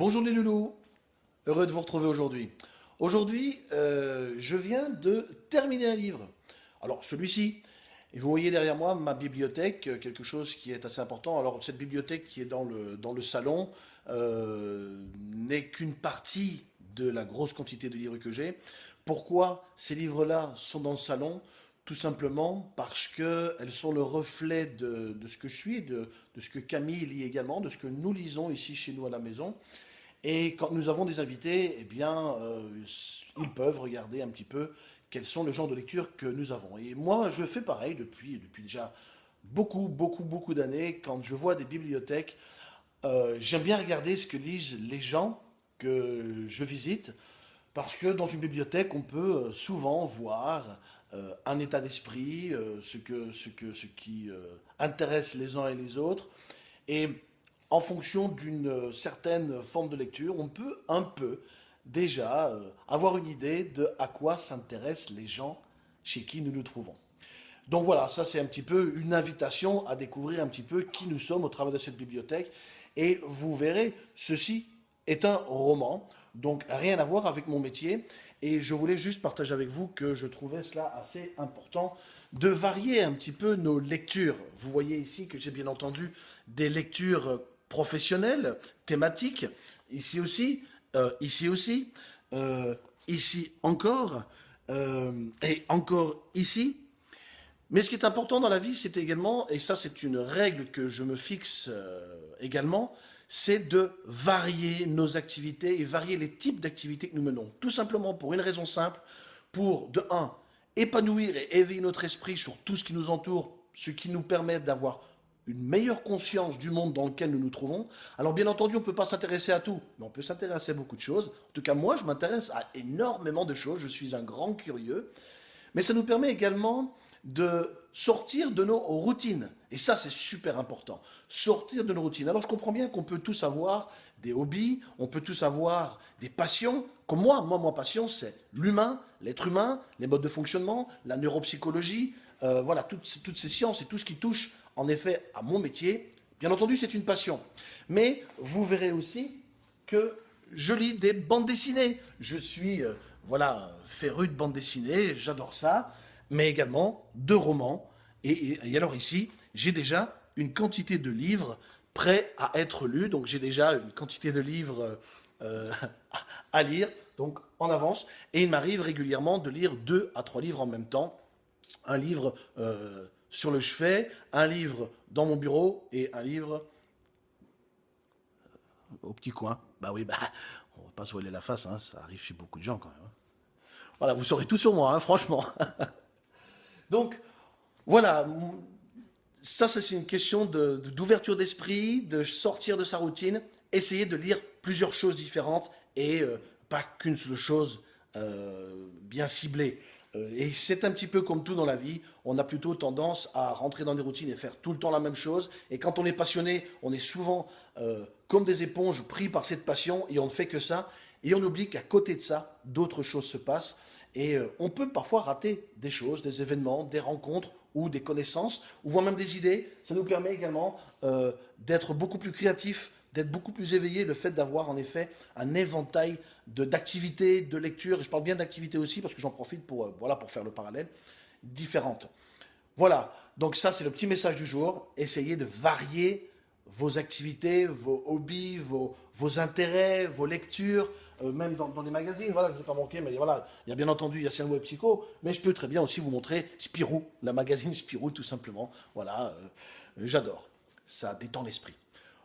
Bonjour les loulous, heureux de vous retrouver aujourd'hui. Aujourd'hui, euh, je viens de terminer un livre. Alors celui-ci, et vous voyez derrière moi ma bibliothèque, euh, quelque chose qui est assez important. Alors cette bibliothèque qui est dans le, salon euh, n'est qu'une partie de la grosse quantité de livres que j'ai. Pourquoi ces livres-là sont dans le salon? Tout simplement parce qu'elles sont le reflet de, ce que je suis, de, ce que Camille lit également, de ce que nous lisons ici chez nous à la maison. Et quand nous avons des invités, eh bien, euh, ils peuvent regarder un petit peu quels sont les genres de lecture que nous avons. Et moi, je fais pareil depuis, depuis déjà beaucoup, beaucoup, beaucoup d'années. Quand je vois des bibliothèques, euh, j'aime bien regarder ce que lisent les gens que je visite, parce que dans une bibliothèque, on peut euh, souvent voir un état d'esprit, ce, que, ce, que, ce qui intéresse les uns et les autres. Et en fonction d'une certaine forme de lecture, on peut un peu déjà avoir une idée de à quoi s'intéressent les gens chez qui nous nous trouvons. Donc voilà, ça c'est un petit peu une invitation à découvrir un petit peu qui nous sommes au travers de cette bibliothèque. Et vous verrez, ceci est un roman, donc rien à voir avec mon métier. Et je voulais juste partager avec vous que je trouvais cela assez important de varier un petit peu nos lectures. Vous voyez ici que j'ai bien entendu des lectures professionnelles, thématiques, ici aussi, euh, ici aussi, euh, ici encore, euh, et encore ici. Mais ce qui est important dans la vie, c'est également, et ça c'est une règle que je me fixe également, c'est de varier nos activités et varier les types d'activités que nous menons. Tout simplement pour une raison simple, pour, de un, épanouir et éveiller notre esprit sur tout ce qui nous entoure, ce qui nous permet d'avoir une meilleure conscience du monde dans lequel nous nous trouvons. Alors bien entendu, on ne peut pas s'intéresser à tout, mais on peut s'intéresser à beaucoup de choses. En tout cas, moi, je m'intéresse à énormément de choses, je suis un grand curieux. Mais ça nous permet également de sortir de nos routines. Et ça, c'est super important. Sortir de nos routines. Alors, je comprends bien qu'on peut tous avoir des hobbies, on peut tous avoir des passions. Comme moi, moi, ma passion, c'est l'humain, l'être humain, les modes de fonctionnement, la neuropsychologie, euh, voilà, toutes, toutes ces sciences et tout ce qui touche, en effet, à mon métier. Bien entendu, c'est une passion. Mais vous verrez aussi que je lis des bandes dessinées. Je suis, euh, voilà, féru de bandes dessinées, j'adore ça mais également de romans. Et, alors ici, j'ai déjà une quantité de livres prêts à être lus. Donc j'ai déjà une quantité de livres euh, à lire, donc en avance. Et il m'arrive régulièrement de lire deux à trois livres en même temps. Un livre euh, sur le chevet, un livre dans mon bureau et un livre euh, au petit coin. Bah oui, bah, on va pas se voiler la face, hein, ça arrive chez beaucoup de gens quand même. Hein. Voilà, vous saurez tout sur moi, hein, franchement. Donc, voilà, ça c'est une question d'ouverture d'esprit, de sortir de sa routine, essayer de lire plusieurs choses différentes et euh, pas qu'une seule chose euh, bien ciblée. Euh, et c'est un petit peu comme tout dans la vie, on a plutôt tendance à rentrer dans des routines et faire tout le temps la même chose. Et quand on est passionné, on est souvent comme des éponges pris par cette passion et on ne fait que ça. Et on oublie qu'à côté de ça, d'autres choses se passent. Et euh, on peut parfois rater des choses, des événements, des rencontres ou des connaissances, ou voire même des idées. Ça nous permet également euh, d'être beaucoup plus créatifs, d'être beaucoup plus éveillés, le fait d'avoir en effet un éventail d'activités, de, lecture, et je parle bien d'activités aussi parce que j'en profite pour, euh, voilà, pour faire le parallèle, différentes. Voilà, donc ça c'est le petit message du jour, essayez de varier vos activités, vos hobbies, vos, vos intérêts, vos lectures, euh, même dans, les magazines, voilà, je ne vais pas manquer, mais voilà, il y a bien entendu, il y a Cerveau et Psycho, mais je peux très bien aussi vous montrer Spirou, la magazine Spirou, tout simplement, voilà, euh, j'adore, ça détend l'esprit.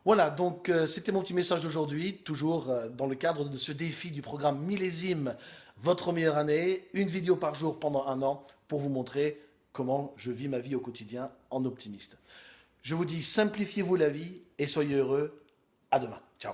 Voilà, donc euh, c'était mon petit message d'aujourd'hui, toujours dans le cadre de ce défi du programme Millésime, votre meilleure année, une vidéo par jour pendant un an, pour vous montrer comment je vis ma vie au quotidien en optimiste. Je vous dis, simplifiez-vous la vie et soyez heureux. À demain. Ciao.